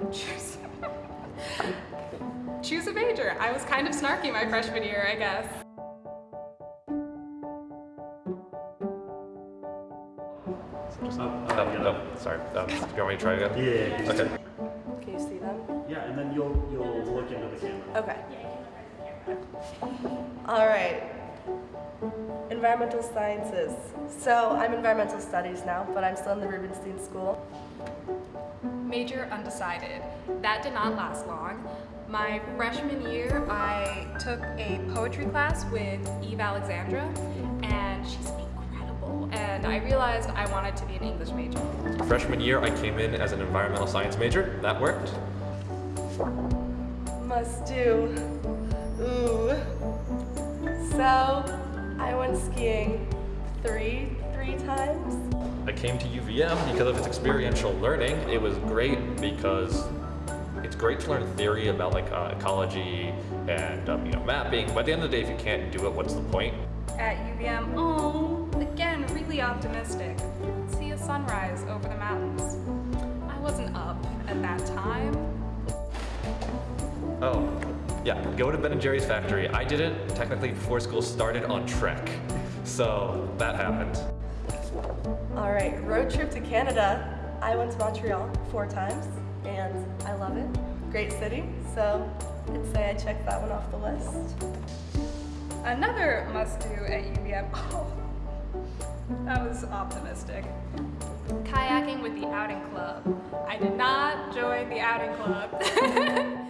UVM. Choose. Choose a major. I was kind of snarky my freshman year, I guess. No, no, sorry. Um, do you want me to try again? Yeah. Okay. Can you see them? Yeah, and then you'll you'll look into the camera. Okay. All right. Environmental sciences. So I'm environmental studies now, but I'm still in the Rubenstein School. Major undecided. That did not last long. My freshman year, I took a poetry class with Eve Alexandra, and she's incredible. And I realized I wanted to be an English major. Freshman year, I came in as an environmental science major. That worked. Must do. Ooh. So I went skiing three, three times. I came to UVM because of its experiential learning. It was great because it's great to learn theory about like uh, ecology and um, you know mapping. But at the end of the day, if you can't do it, what's the point? At UVM, oh, again, really optimistic. See a sunrise over the mountains. I wasn't up at that time. Oh, yeah. Go to Ben and Jerry's factory. I did it technically before school started on Trek, so that happened. Road trip to Canada. I went to Montreal four times, and I love it. Great city, so I'd say I checked that one off the list. Another must-do at UVM. Oh, that was optimistic. Kayaking with the outing club. I did not join the outing club.